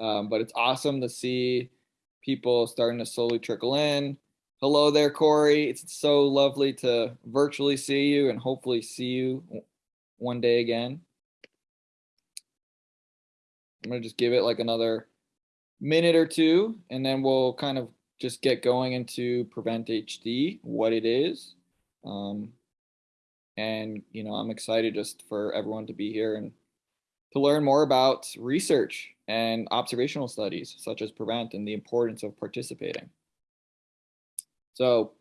Um, but it's awesome to see people starting to slowly trickle in. Hello there, Corey. It's so lovely to virtually see you and hopefully see you one day again. I'm gonna just give it like another minute or two, and then we'll kind of just get going into Prevent HD, what it is. Um, and, you know, I'm excited just for everyone to be here and to learn more about research and observational studies such as Prevent and the importance of participating. So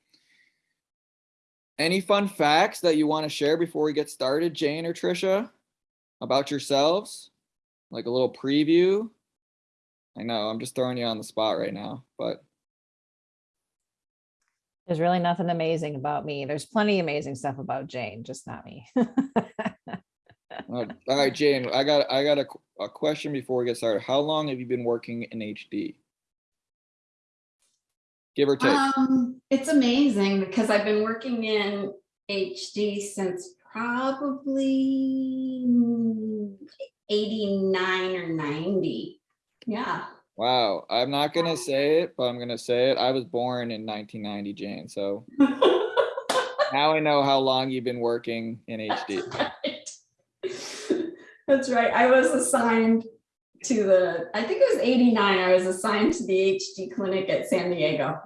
any fun facts that you want to share before we get started, Jane or Trisha, about yourselves? Like a little preview? I know, I'm just throwing you on the spot right now, but. There's really nothing amazing about me. There's plenty amazing stuff about Jane, just not me. All right, Jane, I got I got a, a question before we get started. How long have you been working in HD? Give or take. Um, it's amazing because I've been working in HD since probably 89 or 90. Yeah. Wow. I'm not going to say it, but I'm going to say it. I was born in 1990, Jane. So now I know how long you've been working in HD. That's right. I was assigned to the, I think it was 89. I was assigned to the HD clinic at San Diego.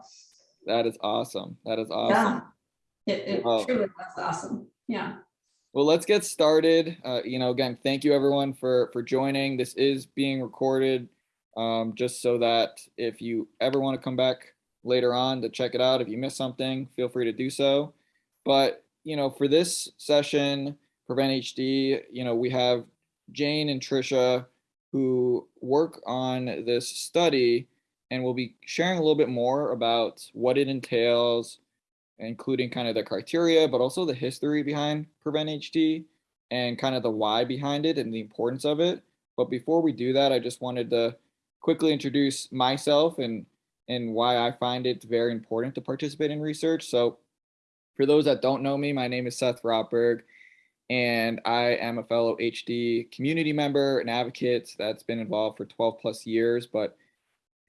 That is awesome. That is awesome. Yeah. It, it Wow. truly was awesome. Yeah. Well, let's get started. Uh, you know, again, thank you everyone for for joining. This is being recorded, um, just so that if you ever want to come back later on to check it out, if you miss something, feel free to do so. But you know, for this session, Prevent HD, you know, we have Jane and Trisha who work on this study, and we'll be sharing a little bit more about what it entails, including kind of the criteria, but also the history behind Prevent HD and kind of the why behind it and the importance of it. But before we do that, I just wanted to quickly introduce myself and and why I find it very important to participate in research. So for those that don't know me, my name is Seth Rotberg, and I am a fellow HD community member and advocate that's been involved for 12 plus years. But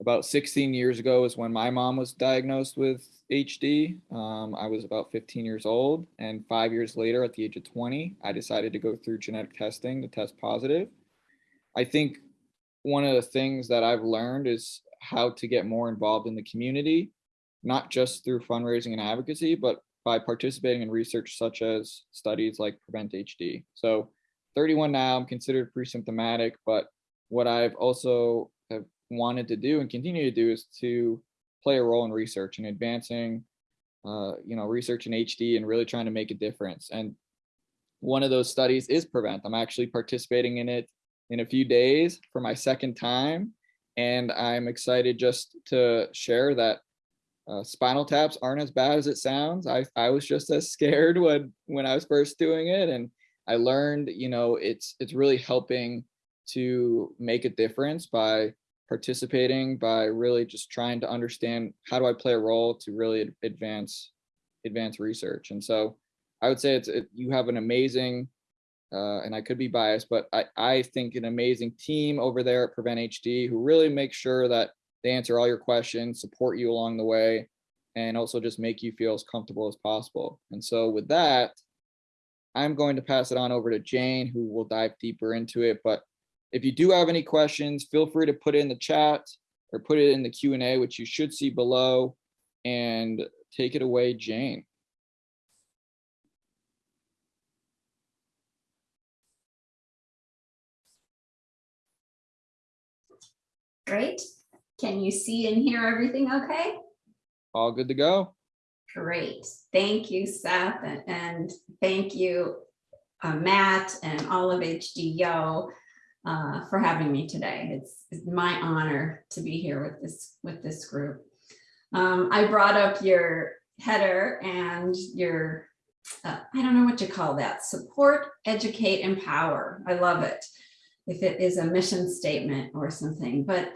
about 16 years ago is when my mom was diagnosed with HD. Um, I was about 15 years old, and five years later, at the age of 20, I decided to go through genetic testing to test positive. I think one of the things that I've learned is how to get more involved in the community, not just through fundraising and advocacy, but by participating in research such as studies like Prevent HD. So 31 now, I'm considered pre-symptomatic, but what I've also have wanted to do and continue to do is to play a role in research and advancing, uh, you know, research in HD and really trying to make a difference. And one of those studies is Prevent. I'm actually participating in it in a few days for my second time. And I'm excited just to share that uh, spinal taps aren't as bad as it sounds. I, I was just as scared when, when I was first doing it. And I learned, you know, it's, it's really helping to make a difference by participating, by really just trying to understand how do I play a role to really advance, advance research. And so I would say it's, it, you have an amazing uh, and I could be biased, but I, I think an amazing team over there at Prevent HD who really make sure that they answer all your questions, support you along the way, and also just make you feel as comfortable as possible. And so with that, I'm going to pass it on over to Jane, who will dive deeper into it. But if you do have any questions, feel free to put it in the chat or put it in the Q&A, which you should see below, and take it away, Jane. Great. Can you see and hear everything okay? All good to go. Great. Thank you, Seth, and, thank you, uh, Matt, and all of HDYO uh, for having me today. It's, it's my honor to be here with this with this group. Um, I brought up your header and your uh, I don't know what you call that. Support, educate, empower. I love it. If it is a mission statement or something, but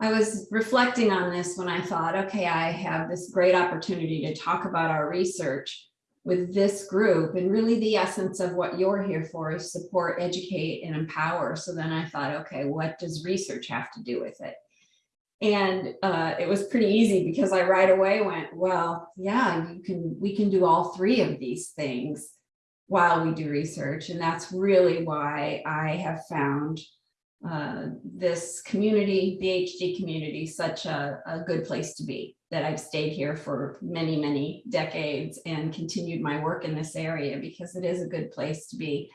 I was reflecting on this when I thought, okay, I have this great opportunity to talk about our research. with this group and really the essence of what you're here for is support, educate and empower. So then I thought, okay, what does research have to do with it? And uh, it was pretty easy because I right away went, well, yeah, you can, we can do all three of these things while we do research. And that's really why I have found uh, this community, the HD community, such a, a good place to be, that I've stayed here for many, many decades and continued my work in this area because it is a good place to be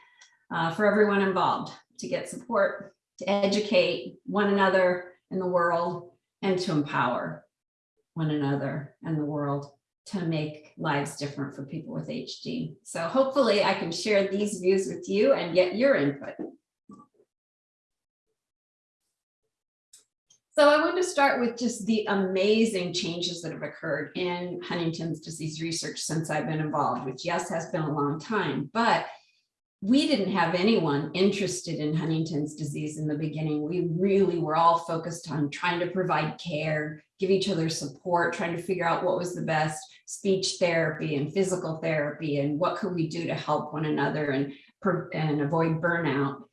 uh, for everyone involved, to get support, to educate one another in the world, and to empower one another and the world to make lives different for people with HD. So hopefully I can share these views with you and get your input. So I want to start with just the amazing changes that have occurred in Huntington's disease research since I've been involved, which yes, has been a long time, but we didn't have anyone interested in Huntington's disease in the beginning. We really were all focused on trying to provide care, give each other support, trying to figure out what was the best speech therapy and physical therapy and what could we do to help one another and, and avoid burnout.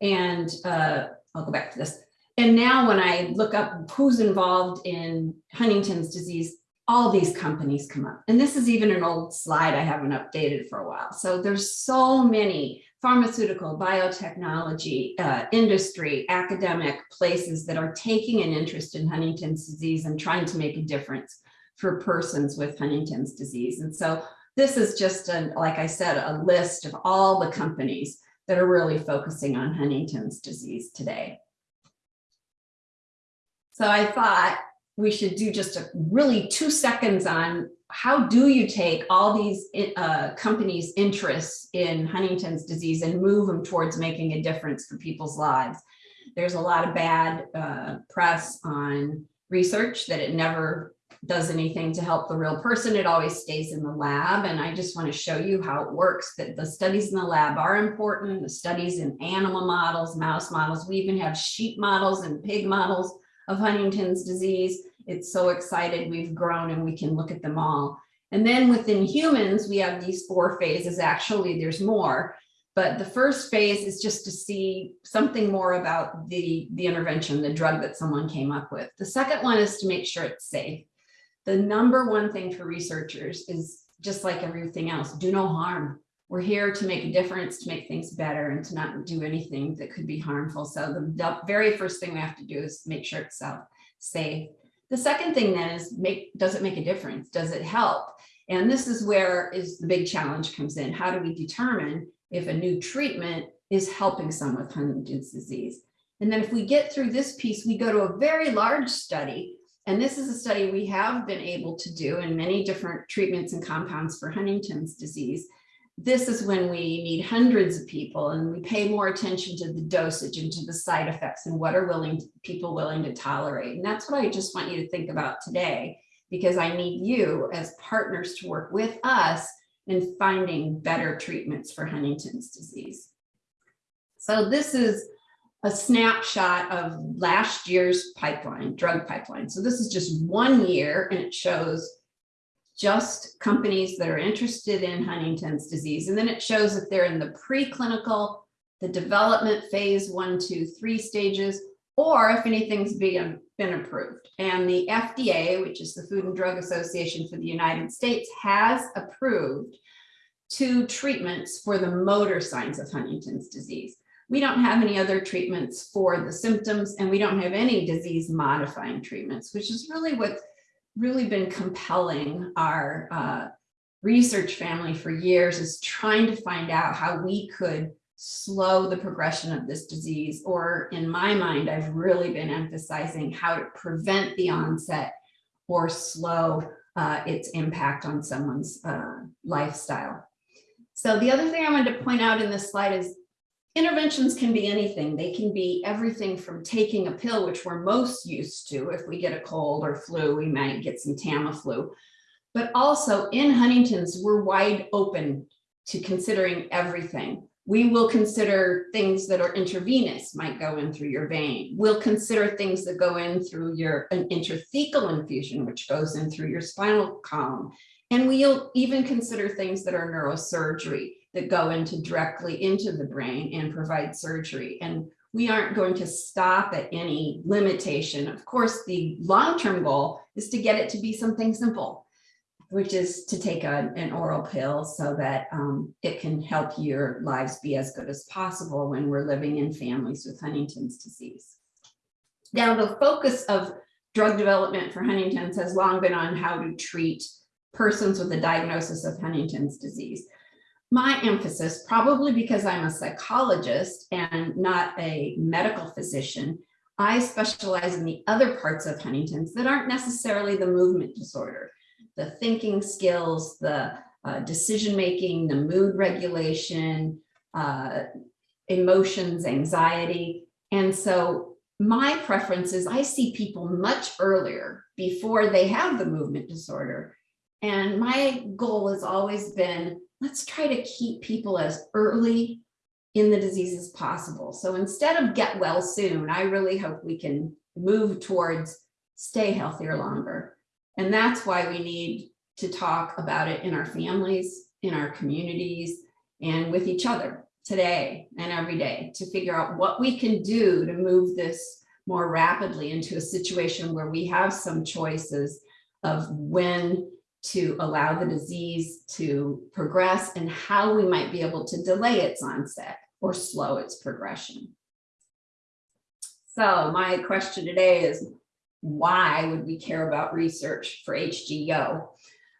And uh, I'll go back to this. And now when I look up who's involved in Huntington's disease, all these companies come up. And this is even an old slide I haven't updated for a while. So there's so many pharmaceutical, biotechnology, uh, industry, academic places that are taking an interest in Huntington's disease and trying to make a difference for persons with Huntington's disease. And so this is just, a, like I said, a list of all the companies that are really focusing on Huntington's disease today. So I thought we should do just a really two seconds on how do you take all these uh, companies' interests in Huntington's disease and move them towards making a difference for people's lives. There's a lot of bad uh, press on research that it never does anything to help the real person. It always stays in the lab. And I just want to show you how it works, that the studies in the lab are important. The studies in animal models, mouse models, we even have sheep models and pig models of Huntington's disease. It's so excited we've grown and we can look at them all. And then within humans, we have these four phases. Actually, there's more. But the first phase is just to see something more about the, the intervention, the drug that someone came up with. The second one is to make sure it's safe. The number one thing for researchers is just like everything else, do no harm. We're here to make a difference, to make things better and to not do anything that could be harmful. So the very first thing we have to do is make sure it's uh, safe. The second thing then is make, does it make a difference? Does it help? And this is where is the big challenge comes in. How do we determine if a new treatment is helping someone with Huntington's disease? And then if we get through this piece, we go to a very large study. And this is a study we have been able to do in many different treatments and compounds for Huntington's disease this is when we need hundreds of people and we pay more attention to the dosage and to the side effects and what are willing to, people willing to tolerate. And that's what I just want you to think about today, because I need you as partners to work with us in finding better treatments for Huntington's disease. So this is a snapshot of last year's pipeline, drug pipeline. So this is just one year and it shows just companies that are interested in Huntington's disease. And then it shows if they're in the preclinical, the development phase one, two, three stages, or if anything's been, um, been approved. And the FDA, which is the Food and Drug Association for the United States, has approved two treatments for the motor signs of Huntington's disease. We don't have any other treatments for the symptoms, and we don't have any disease modifying treatments, which is really what really been compelling our uh, research family for years is trying to find out how we could slow the progression of this disease. Or in my mind, I've really been emphasizing how to prevent the onset or slow uh, its impact on someone's uh, lifestyle. So the other thing I wanted to point out in this slide is Interventions can be anything. They can be everything from taking a pill, which we're most used to. If we get a cold or flu, we might get some Tamiflu. But also in Huntington's, we're wide open to considering everything. We will consider things that are intravenous, might go in through your vein. We'll consider things that go in through your an intrathecal infusion, which goes in through your spinal column And we'll even consider things that are neurosurgery that go into directly into the brain and provide surgery. And we aren't going to stop at any limitation. Of course, the long-term goal is to get it to be something simple, which is to take a- an oral pill so that um, it can help your lives be as good as possible when we're living in families with Huntington's disease. Now, the focus of drug development for Huntington's has long been on how to treat persons with a diagnosis of Huntington's disease. My emphasis, probably because I'm a psychologist and not a medical physician, I specialize in the other parts of Huntington's that aren't necessarily the movement disorder. The thinking skills, the uh, decision-making, the mood regulation, uh, emotions, anxiety. And so my preference is I see people much earlier before they have the movement disorder. And my goal has always been, let's try to keep people as early in the disease as possible. So instead of get well soon, I really hope we can move towards stay healthier longer. And that's why we need to talk about it in our families, in our communities, and with each other today and every day to figure out what we can do to move this more rapidly into a situation where we have some choices of when to allow the disease to progress and how we might be able to delay its onset or slow its progression. So my question today is, why would we care about research for HDYO?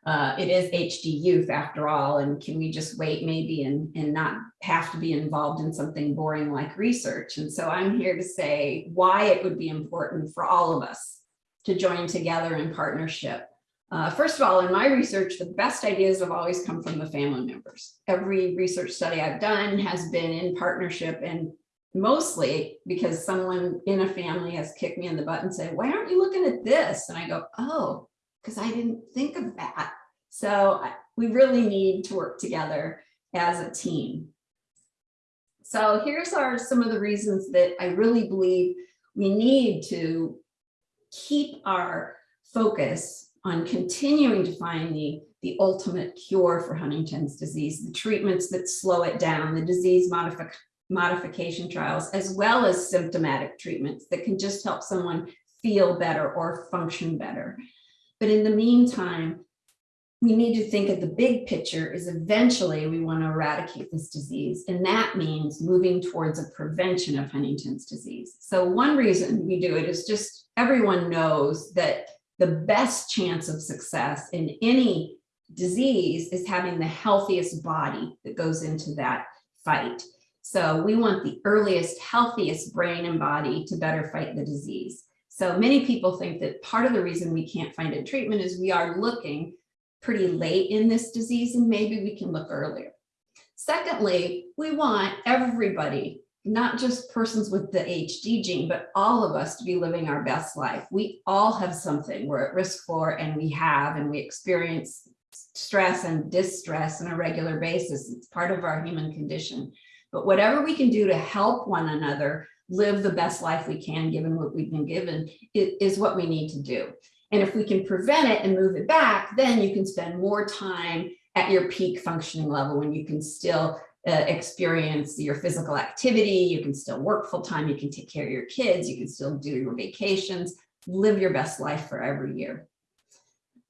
Uh, it is HD youth after all, and can we just wait maybe and, and not have to be involved in something boring like research? And so I'm here to say why it would be important for all of us to join together in partnership. Uh, first of all, in my research, the best ideas have always come from the family members. Every research study I've done has been in partnership and mostly because someone in a family has kicked me in the butt and said, why aren't you looking at this? And I go, oh, because I didn't think of that. So I- we really need to work together as a team. So here's are some of the reasons that I really believe we need to keep our focus on continuing to find the, the ultimate cure for Huntington's disease, the treatments that slow it down, the disease modific modification trials, as well as symptomatic treatments that can just help someone feel better or function better. But in the meantime, we need to think of the big picture is eventually we want to eradicate this disease. And that means moving towards a prevention of Huntington's disease. So one reason we do it is just everyone knows that the best chance of success in any disease is having the healthiest body that goes into that fight. So we want the earliest, healthiest brain and body to better fight the disease. So many people think that part of the reason we can't find a treatment is we are looking pretty late in this disease and maybe we can look earlier. Secondly, we want everybody, not just persons with the HD gene, but all of us to be living our best life. We all have something we're at risk for and we have and we experience stress and distress on a regular basis. It's part of our human condition. But whatever we can do to help one another live the best life we can, given what we've been given, is what we need to do. And if we can prevent it and move it back, then you can spend more time at your peak functioning level when you can still uh, experience your physical activity, you can still work full time, you can take care of your kids, you can still do your vacations, live your best life for every year.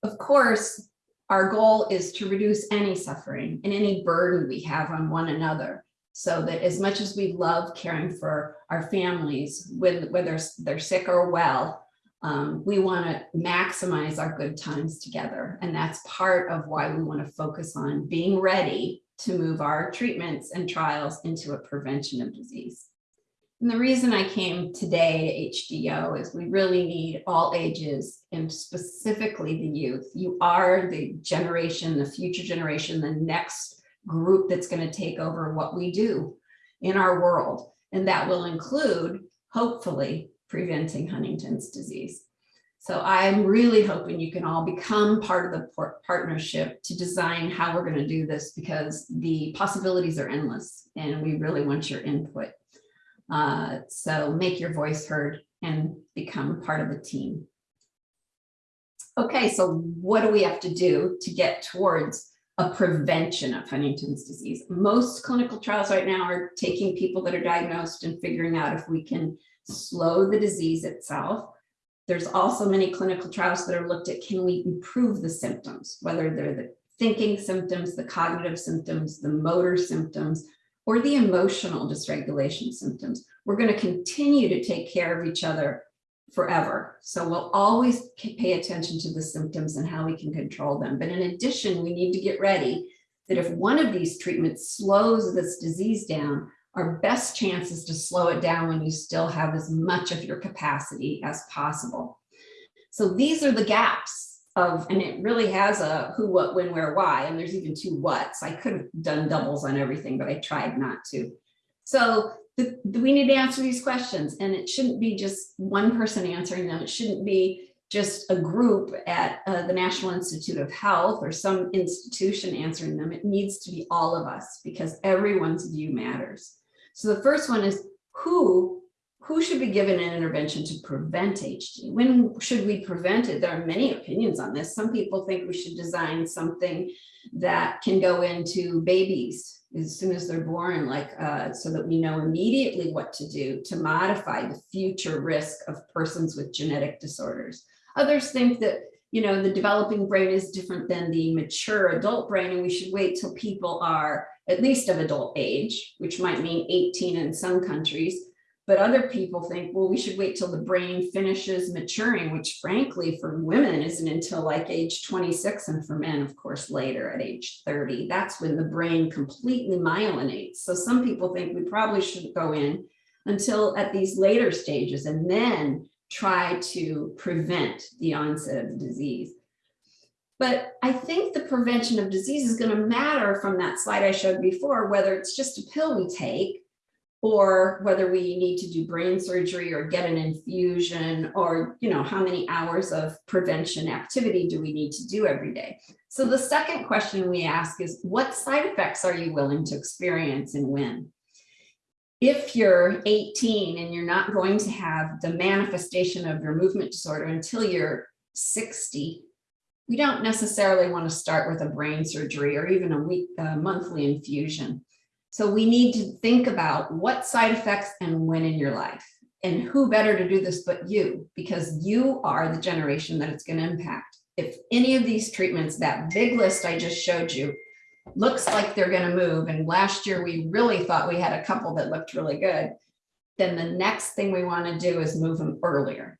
Of course, our goal is to reduce any suffering and any burden we have on one another so that as much as we love caring for our families, whether they're sick or well, um, we want to maximize our good times together. And that's part of why we want to focus on being ready to move our treatments and trials into a prevention of disease. And the reason I came today to HDYO is we really need all ages and specifically the youth. You are the generation, the future generation, the next group that's going to take over what we do in our world. And that will include, hopefully, preventing Huntington's disease. So I'm really hoping you can all become part of the partnership to design how we're going to do this because the possibilities are endless and we really want your input. Uh, so make your voice heard and become part of the team. Okay, so what do we have to do to get towards a prevention of Huntington's disease? Most clinical trials right now are taking people that are diagnosed and figuring out if we can slow the disease itself. There's also many clinical trials that are looked at, can we improve the symptoms, whether they're the thinking symptoms, the cognitive symptoms, the motor symptoms, or the emotional dysregulation symptoms. We're going to continue to take care of each other forever. So we'll always pay attention to the symptoms and how we can control them. But in addition, we need to get ready that if one of these treatments slows this disease down, our best chance is to slow it down when you still have as much of your capacity as possible. So these are the gaps of, and it really has a who, what, when, where, why, and there's even two whats. I could have done doubles on everything, but I tried not to. So the, we need to answer these questions and it shouldn't be just one person answering them. It shouldn't be just a group at uh, the National Institute of Health or some institution answering them. It needs to be all of us because everyone's view matters. So the first one is who who should be given an intervention to prevent HD? When should we prevent it? There are many opinions on this. Some people think we should design something that can go into babies as soon as they're born, like uh, so that we know immediately what to do to modify the future risk of persons with genetic disorders. Others think that you know the developing brain is different than the mature adult brain and we should wait till people are at least of adult age, which might mean 18 in some countries. But other people think, well, we should wait till the brain finishes maturing, which frankly for women isn't until like age 26 and for men, of course, later at age 30. That's when the brain completely myelinates. So some people think we probably shouldn't go in until at these later stages and then try to prevent the onset of the disease. But I think the prevention of disease is going to matter from that slide I showed before, whether it's just a pill we take or whether we need to do brain surgery or get an infusion or you know how many hours of prevention activity do we need to do every day so the second question we ask is what side effects are you willing to experience and when if you're 18 and you're not going to have the manifestation of your movement disorder until you're 60 we don't necessarily want to start with a brain surgery or even a week monthly infusion so we need to think about what side effects and when in your life and who better to do this but you, because you are the generation that it's going to impact. If any of these treatments, that big list I just showed you, looks like they're going to move, and last year we really thought we had a couple that looked really good, then the next thing we want to do is move them earlier.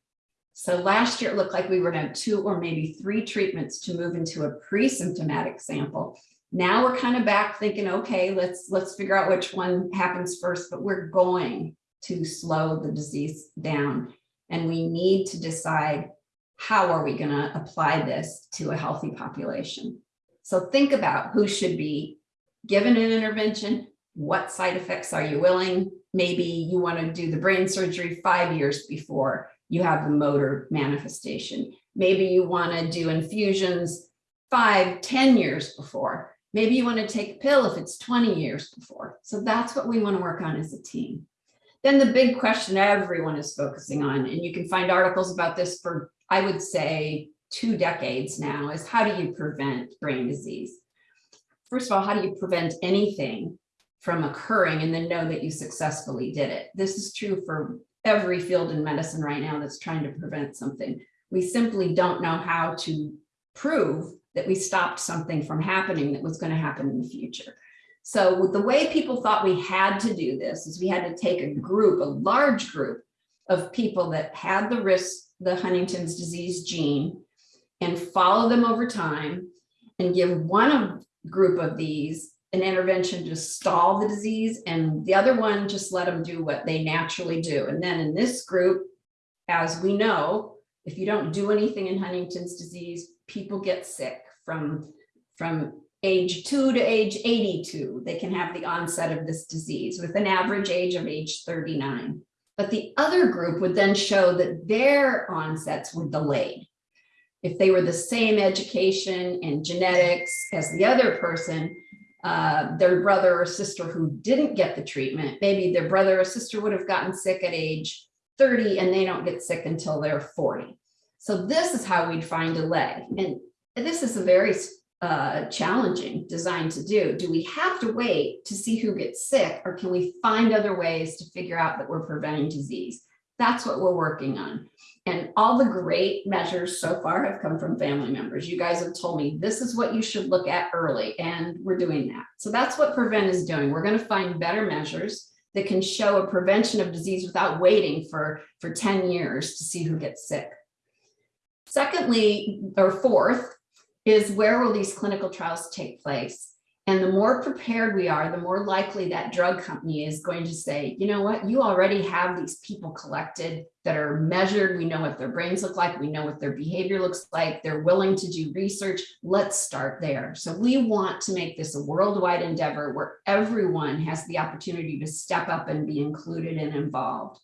So last year it looked like we were going to have two or maybe three treatments to move into a pre-symptomatic sample. Now we're kind of back thinking, okay, let's let's figure out which one happens first, but we're going to slow the disease down. And we need to decide how are we going to apply this to a healthy population. So think about who should be given an intervention, what side effects are you willing? Maybe you want to do the brain surgery five years before you have the motor manifestation. Maybe you want to do infusions five, ten years before. Maybe you want to take a pill if it's 20 years before. So that's what we want to work on as a team. Then the big question everyone is focusing on, and you can find articles about this for, I would say, two decades now, is how do you prevent brain disease? First of all, how do you prevent anything from occurring and then know that you successfully did it? This is true for every field in medicine right now that's trying to prevent something. We simply don't know how to prove that we stopped something from happening that was going to happen in the future. So the way people thought we had to do this is we had to take a group, a large group of people that had the risk, the Huntington's disease gene, and follow them over time and give one of, group of these an intervention to stall the disease and the other one just let them do what they naturally do. And then in this group, as we know, if you don't do anything in Huntington's disease, people get sick from, from age two to age 82. They can have the onset of this disease with an average age of age 39. But the other group would then show that their onsets were delayed. If they were the same education and genetics as the other person, uh, their brother or sister who didn't get the treatment, maybe their brother or sister would have gotten sick at age 30 and they don't get sick until they're 40. So this is how we'd find delay. And this is a very uh, challenging design to do. Do we have to wait to see who gets sick or can we find other ways to figure out that we're preventing disease? That's what we're working on. And all the great measures so far have come from family members. You guys have told me this is what you should look at early and we're doing that. So that's what Prevent is doing. We're going to find better measures that can show a prevention of disease without waiting for, for 10 years to see who gets sick. Secondly, or fourth, is where will these clinical trials take place? And the more prepared we are, the more likely that drug company is going to say, you know what, you already have these people collected that are measured. We know what their brains look like. We know what their behavior looks like. They're willing to do research. Let's start there. So we want to make this a worldwide endeavor where everyone has the opportunity to step up and be included and involved.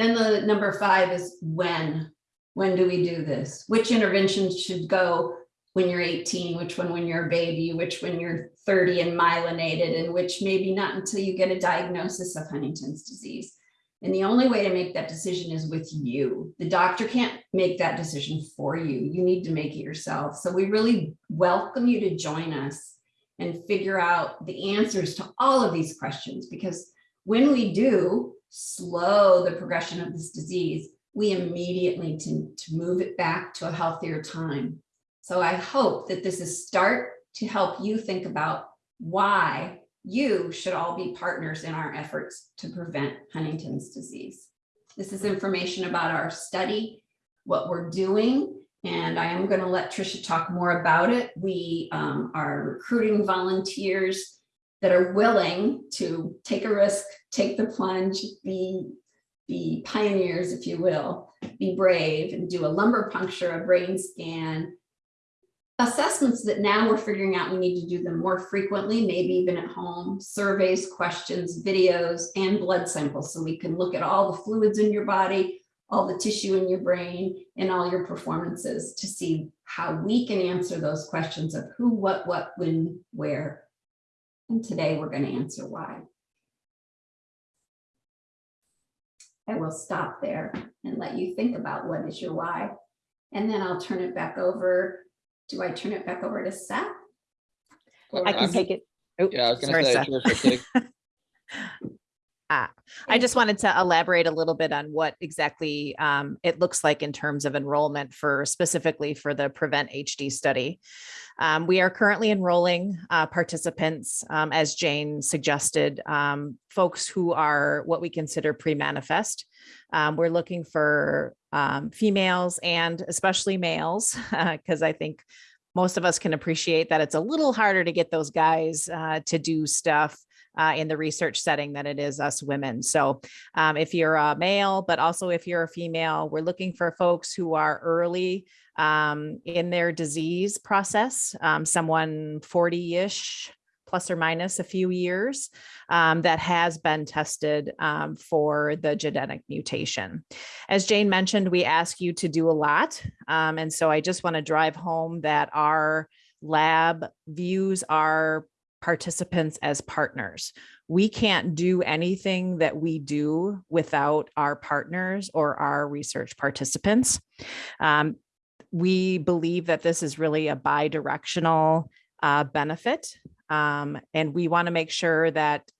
Then the number five is when. When do we do this? Which interventions should go when you're 18, which one when you're a baby, which when you're 30 and myelinated, and which maybe not until you get a diagnosis of Huntington's disease. And the only way to make that decision is with you. The doctor can't make that decision for you. You need to make it yourself. So we really welcome you to join us and figure out the answers to all of these questions, because when we do slow the progression of this disease, we immediately to, to move it back to a healthier time. So I hope that this is start to help you think about why you should all be partners in our efforts to prevent Huntington's disease. This is information about our study, what we're doing, and I am going to let Tricia talk more about it. We um, are recruiting volunteers that are willing to take a risk, take the plunge, be, be pioneers, if you will, be brave and do a lumbar puncture, a brain scan, assessments that now we're figuring out we need to do them more frequently, maybe even at home, surveys, questions, videos, and blood samples. So we can look at all the fluids in your body, all the tissue in your brain, and all your performances to see how we can answer those questions of who, what, what, when, where. And today we're going to answer why. I will stop there and let you think about what is your why. And then I'll turn it back over do I turn it back over to Seth? I can take it. Oh, Yeah, I was gonna say, Seth. Take, Ah, I just wanted to elaborate a little bit on what exactly um, it looks like in terms of enrollment for specifically for the Prevent HD study. Um, we are currently enrolling uh, participants, um, as Jane suggested, um, folks who are what we consider pre-manifest. Um, we're looking for um, females and especially males, because I think most of us can appreciate that it's a little harder to get those guys uh, to do stuff uh, in the research setting than it is us women. So um, if you're a male, but also if you're a female, we're looking for folks who are early um, in their disease process, um, someone 40-ish, plus or minus a few years, um, that has been tested um, for the genetic mutation. As Jane mentioned, we ask you to do a lot. Um, and so I just want to drive home that our lab views our participants as partners. We can't do anything that we do without our partners or our research participants. Um, we believe that this is really a bi-directional uh, benefit. Um, and we want to make sure that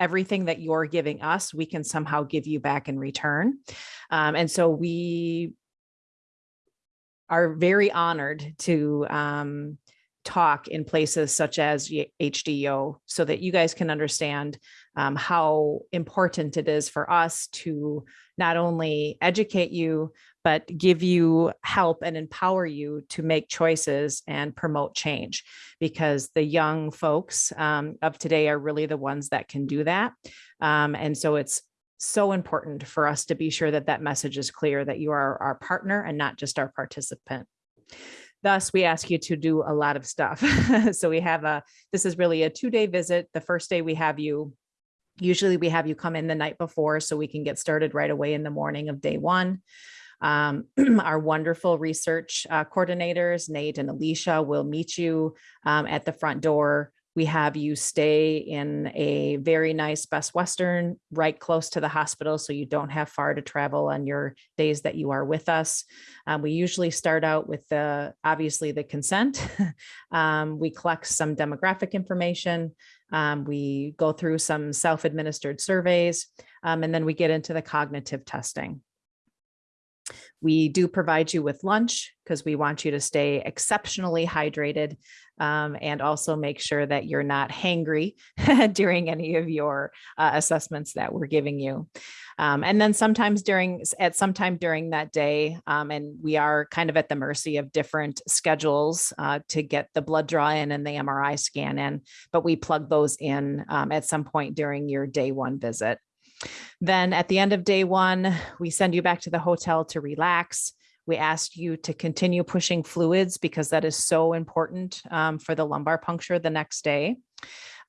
everything that you're giving us, we can somehow give you back in return. Um, and so we are very honored to um, talk in places such as HDYO so that you guys can understand um, how important it is for us to not only educate you, but give you help and empower you to make choices and promote change because the young folks um, of today are really the ones that can do that. Um, and so it's so important for us to be sure that that message is clear that you are our partner and not just our participant. Thus, we ask you to do a lot of stuff. so we have a, this is really a two day visit. The first day we have you, usually we have you come in the night before so we can get started right away in the morning of day one. Um, our wonderful research uh, coordinators, Nate and Alicia will meet you um, at the front door We have you stay in a very nice Best Western right close to the hospital so you don't have far to travel on your days that you are with us. Um, we usually start out with the obviously the consent. um, we collect some demographic information. Um, we go through some self-administered surveys, um, and then we get into the cognitive testing. We do provide you with lunch because we want you to stay exceptionally hydrated um, and also make sure that you're not hangry during any of your uh, assessments that we're giving you. Um, and then sometimes during, at some time during that day, um, and we are kind of at the mercy of different schedules uh, to get the blood draw in and the MRI scan in, but we plug those in um, at some point during your day one visit. Then at the end of day one, we send you back to the hotel to relax. We ask you to continue pushing fluids because that is so important um, for the lumbar puncture the next day.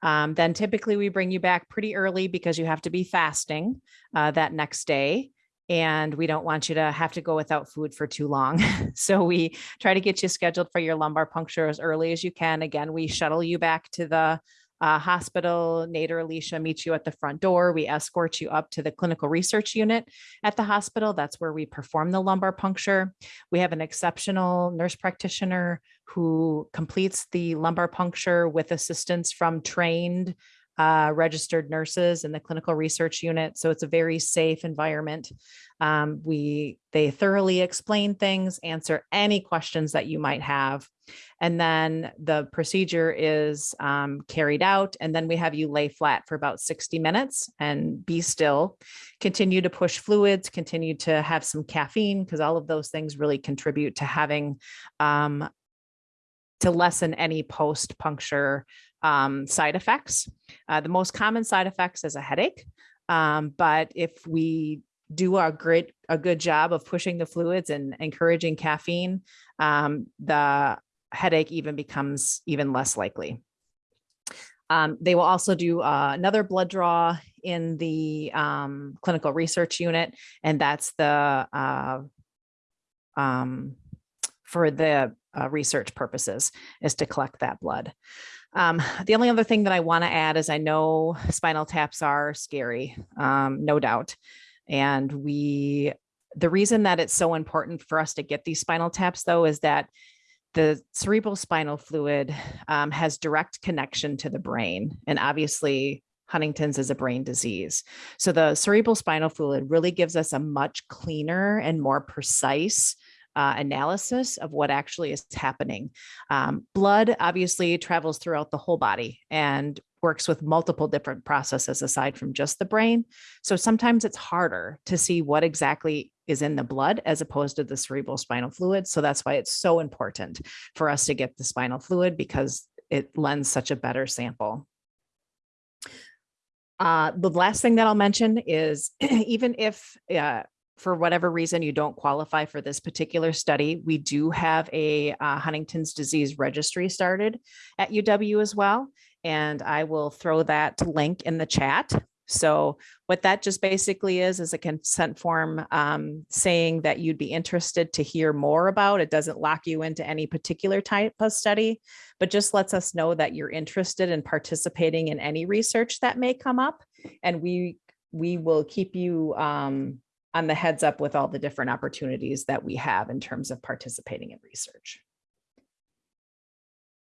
Um, then typically we bring you back pretty early because you have to be fasting uh, that next day and we don't want you to have to go without food for too long. so we try to get you scheduled for your lumbar puncture as early as you can. Again, we shuttle you back to the uh, hospital. Nate or Alicia meets you at the front door. We escort you up to the clinical research unit at the hospital. That's where we perform the lumbar puncture. We have an exceptional nurse practitioner who completes the lumbar puncture with assistance from trained uh, registered nurses in the clinical research unit. So it's a very safe environment. Um, we they thoroughly explain things, answer any questions that you might have. And then the procedure is um, carried out. And then we have you lay flat for about 60 minutes and be still, continue to push fluids, continue to have some caffeine, because all of those things really contribute to having um, to lessen any post puncture um, side effects. Uh, the most common side effects is a headache. Um, but if we do a great, a good job of pushing the fluids and encouraging caffeine, um, the headache even becomes even less likely. Um, they will also do uh, another blood draw in the um, clinical research unit, and that's the uh, um, for the uh, research purposes is to collect that blood. Um, the only other thing that I want to add is I know spinal taps are scary, um, no doubt. And we, the reason that it's so important for us to get these spinal taps though, is that the cerebral spinal fluid um, has direct connection to the brain. And obviously Huntington's is a brain disease. So the cerebral spinal fluid really gives us a much cleaner and more precise uh, analysis of what actually is happening. Um, blood obviously travels throughout the whole body and works with multiple different processes aside from just the brain. So sometimes it's harder to see what exactly is in the blood as opposed to the cerebral spinal fluid. So that's why it's so important for us to get the spinal fluid because it lends such a better sample. Uh, the last thing that I'll mention is even if uh, for whatever reason you don't qualify for this particular study, we do have a uh, Huntington's disease registry started at UW as well. And I will throw that link in the chat. So what that just basically is, is a consent form um, saying that you'd be interested to hear more about. It doesn't lock you into any particular type of study, but just lets us know that you're interested in participating in any research that may come up. And we we will keep you um, on the heads up with all the different opportunities that we have in terms of participating in research.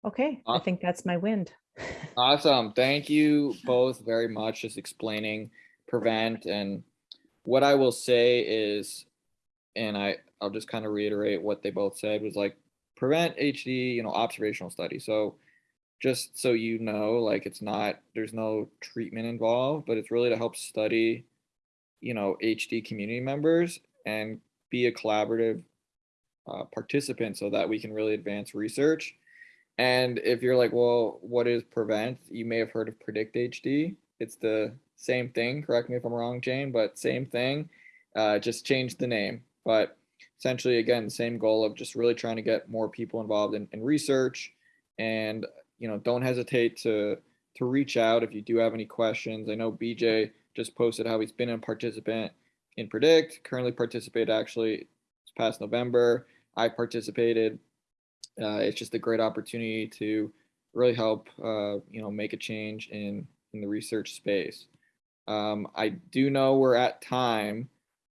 Okay, I think that's my wind. Awesome. Thank you both very much just explaining prevent and what I will say is and I I'll just kind of reiterate what they both said was like prevent HD, you know, observational study. So just so you know, like it's not there's no treatment involved, but it's really to help study you know HD community members and be a collaborative uh, participant so that we can really advance research. And if you're like, well, what is prevent? You may have heard of predict HD. It's the same thing. Correct me if I'm wrong, Jane, but same thing. Uh, just change the name. But essentially, again, same goal of just really trying to get more people involved in, in research. And you know, don't hesitate to to reach out if you do have any questions. I know BJ just posted how he's been a participant in Predict, currently participated actually past November. I participated. Uh, it's just a great opportunity to really help, uh, you know, make a change in, in the research space. Um, I do know we're at time,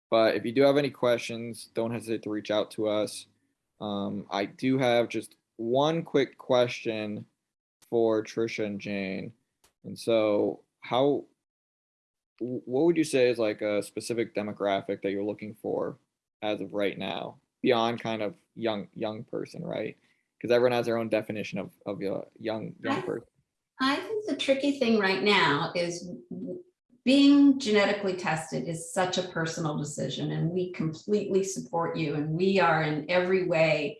but if you do have any questions, don't hesitate to reach out to us. Um, I do have just one quick question for Trisha and Jane. And so how, what would you say is like a specific demographic that you're looking for as of right now, beyond kind of young, young person, right? Because everyone has their own definition of, of a young, young I- person. I think the tricky thing right now is being genetically tested is such a personal decision and we completely support you and we are in every way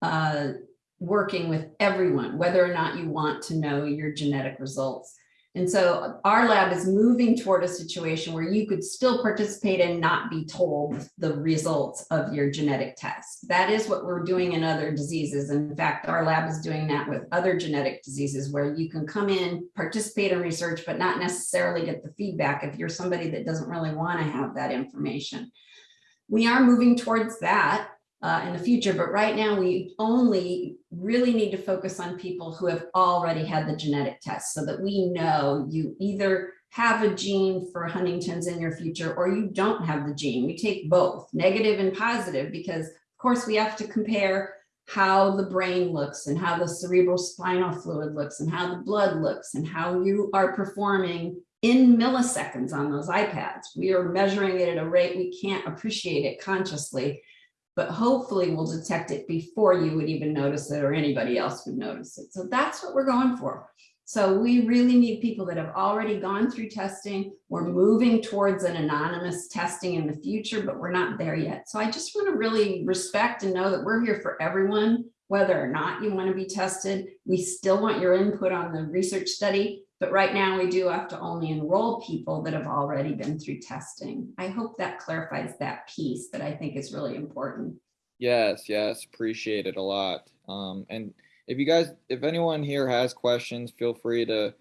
uh, working with everyone, whether or not you want to know your genetic results. And so our lab is moving toward a situation where you could still participate and not be told the results of your genetic test. That is what we're doing in other diseases. In fact, our lab is doing that with other genetic diseases where you can come in, participate in research, but not necessarily get the feedback if you're somebody that doesn't really want to have that information. We are moving towards that uh, in the future, but right now we only really need to focus on people who have already had the genetic test so that we know you either have a gene for Huntington's in your future or you don't have the gene. We take both negative and positive because of course we have to compare how the brain looks and how the cerebral spinal fluid looks and how the blood looks and how you are performing in milliseconds on those iPads. We are measuring it at a rate we can't appreciate it consciously but hopefully we'll detect it before you would even notice it or anybody else would notice it. So that's what we're going for. So we really need people that have already gone through testing. We're moving towards an anonymous testing in the future, but we're not there yet. So I just want to really respect and know that we're here for everyone, whether or not you want to be tested. We still want your input on the research study, but right now we do have to only enroll people that have already been through testing. I hope that clarifies that piece that I think is really important. Yes, yes, appreciate it a lot. Um, and if you guys, if anyone here has questions, feel free to,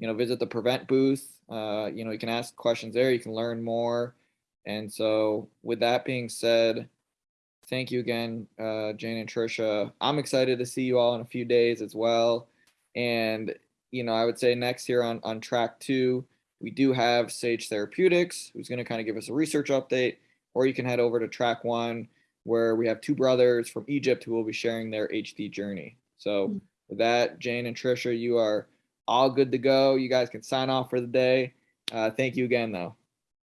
you know, visit the Prevent booth. Uh, you know, you can ask questions there, you can learn more. And so with that being said, thank you again, uh, Jane and Trisha. I'm excited to see you all in a few days as well. And, you know, I would say next here on, on track two, we do have Sage Therapeutics, who's going to kind of give us a research update, or you can head over to track one, where we have two brothers from Egypt who will be sharing their HD journey. So Mm. with that, Jane and Trisha, you are all good to go. You guys can sign off for the day. Uh, thank you again, though.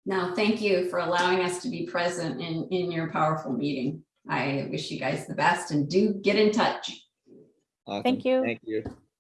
No, thank you for allowing us to be present in, in your powerful meeting. I wish you guys the best and do get in touch. Awesome. Thank you. Thank you.